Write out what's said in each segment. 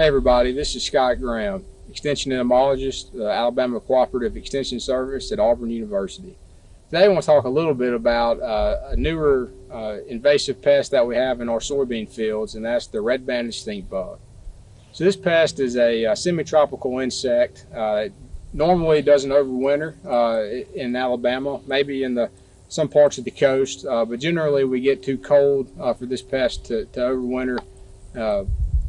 Hey everybody, this is Scott Graham, Extension Entomologist, uh, Alabama Cooperative Extension Service at Auburn University. Today I want to talk a little bit about uh, a newer uh, invasive pest that we have in our soybean fields, and that's the red-banded stink bug. So this pest is a, a uh, semi-tropical insect. Uh, it normally doesn't overwinter in Alabama, maybe in the some parts of the coast, but generally we get too cold for this pest to, to overwinter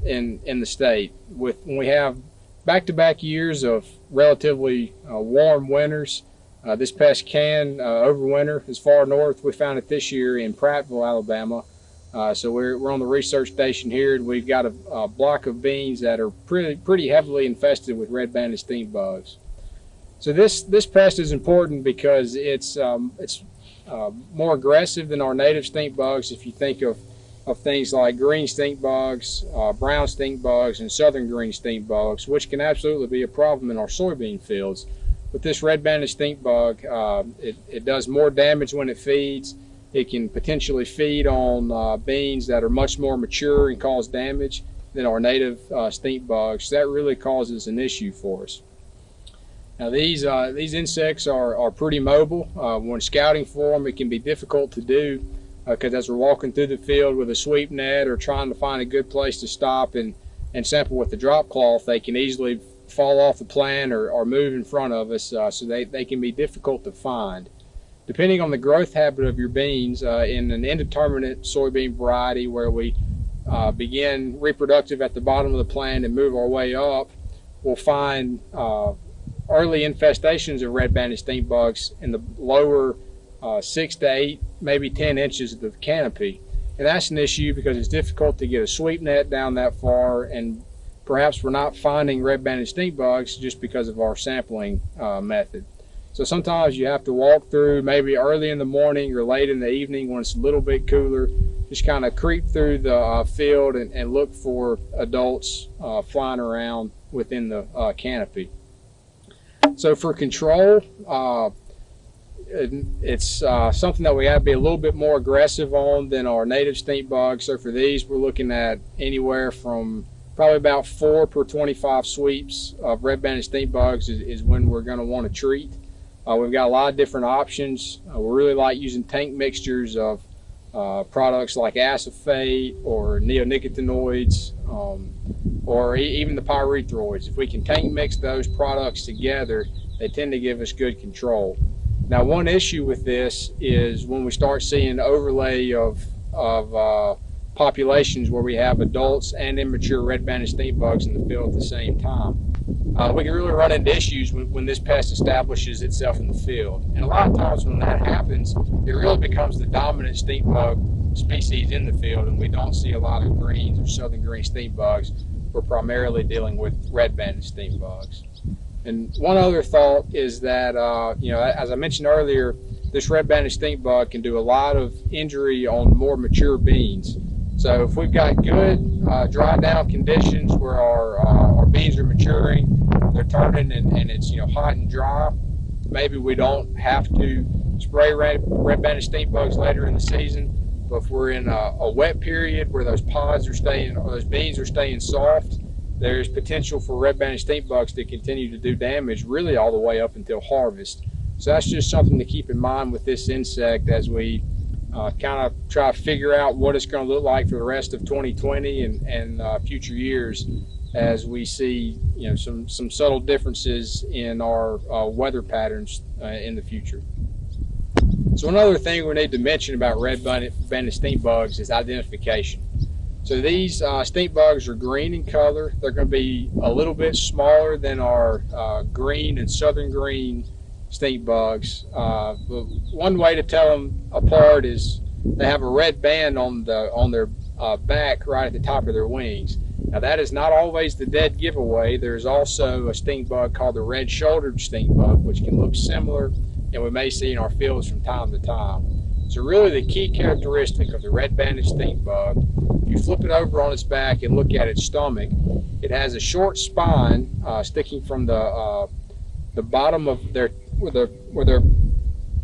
in in the state. With when we have back-to-back years of relatively uh, warm winters, uh, this pest can uh, overwinter as far north. We found it this year in Prattville, Alabama. Uh, so we're, we're on the research station here, and we've got a, a, block of beans that are pretty pretty heavily infested with red-banded stink bugs. So this this pest is important because it's um, it's uh, more aggressive than our native stink bugs. If you think of of things like green stink bugs, uh, brown stink bugs, and southern green stink bugs, which can absolutely be a problem in our soybean fields. But this red-banded stink bug, uh, it, it, does more damage when it feeds. It can potentially feed on uh, beans that are much more mature and cause damage than our native uh, stink bugs. That really causes an issue for us. Now these uh, these insects are, are pretty mobile. Uh, when scouting for them, it can be difficult to do because uh, as we're walking through the field with a sweep net or trying to find a good place to stop and, and sample with the drop cloth, they can easily fall off the plant or, or move in front of us, uh, so they, they can be difficult to find. Depending on the growth habit of your beans, uh, in an indeterminate soybean variety where we uh, begin reproductive at the bottom of the plant and move our way up, we'll find uh, early infestations of red-banded stink bugs in the lower uh, six to eight, maybe 10 inches of the canopy. And that's an issue because it's difficult to get a sweep net down that far and perhaps we're not finding red-banded stink bugs just because of our sampling uh, method. So sometimes you have to walk through maybe early in the morning or late in the evening when it's a little bit cooler, just kind of creep through the uh, field and, and, look for adults uh, flying around within the uh, canopy. So for control, uh, it's uh, something that we have to be a little bit more aggressive on than our native stink bugs. So for these, we're looking at anywhere from probably about four per 25 sweeps of red-banded stink bugs is, is when we're going to want to treat. Uh, we've got a lot of different options. Uh, we really like using tank mixtures of uh, products like acephate or neonicotinoids um, or e even the pyrethroids. If we can tank mix those products together, they tend to give us good control. Now, one issue with this is when we start seeing overlay of, of uh, populations where we have adults and immature red-banded stink bugs in the field at the same time. Uh, we can really run into issues when, when, this pest establishes itself in the field. And a lot of times when that happens, it really becomes the dominant stink bug species in the field, and we don't see a lot of greens or southern green stink bugs. We're primarily dealing with red-banded stink bugs. And one other thought is that, uh, you know, as I mentioned earlier, this red-banded stink bug can do a lot of injury on more mature beans. So if we've got good uh, dry down conditions where our, uh, our beans are maturing, they're turning and, and it's, you know, hot and dry, maybe we don't have to spray red, red-banded stink bugs later in the season. But if we're in a, a wet period where those pods are staying, or those beans are staying soft, there's potential for red-banded stink bugs to continue to do damage really all the way up until harvest. So that's just something to keep in mind with this insect as we uh, kind of try to figure out what it's going to look like for the rest of 2020 and, and uh, future years as we see you know some some subtle differences in our uh, weather patterns uh, in the future. So another thing we need to mention about red-banded stink bugs is identification. So these uh, stink bugs are green in color. They're going to be a little bit smaller than our uh, green and southern green stink bugs. Uh, one way to tell them apart is they have a red band on the on their uh, back right at the top of their wings. Now that is not always the dead giveaway. There's also a stink bug called the red-shouldered stink bug, which can look similar and we may see in our fields from time to time. So really the key characteristic of the red-banded stink bug, if you flip it over on its back and look at its stomach, it has a short spine uh, sticking from the uh, the bottom of their where their where their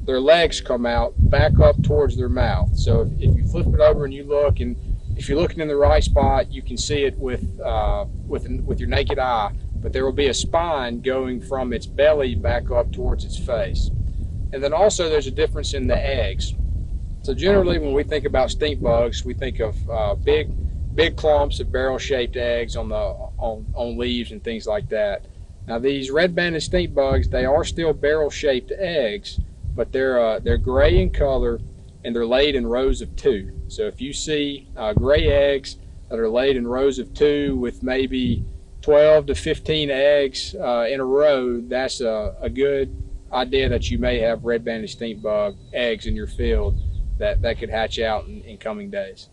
their legs come out back up towards their mouth. So if, if you flip it over and you look and if you're looking in the right spot, you can see it with uh, with with your naked eye. But there will be a spine going from its belly back up towards its face. And then also there's a difference in the eggs. So generally, when we think about stink bugs, we think of uh, big big clumps of barrel-shaped eggs on the on, on leaves and things like that. Now these red-banded stink bugs, they are still barrel-shaped eggs, but they're uh, they're gray in color and they're laid in rows of two. So if you see uh, gray eggs that are laid in rows of two with maybe 12 to 15 eggs uh, in a row, that's a, a, good idea that you may have red-banded stink bug eggs in your field that, that could hatch out in, in coming days.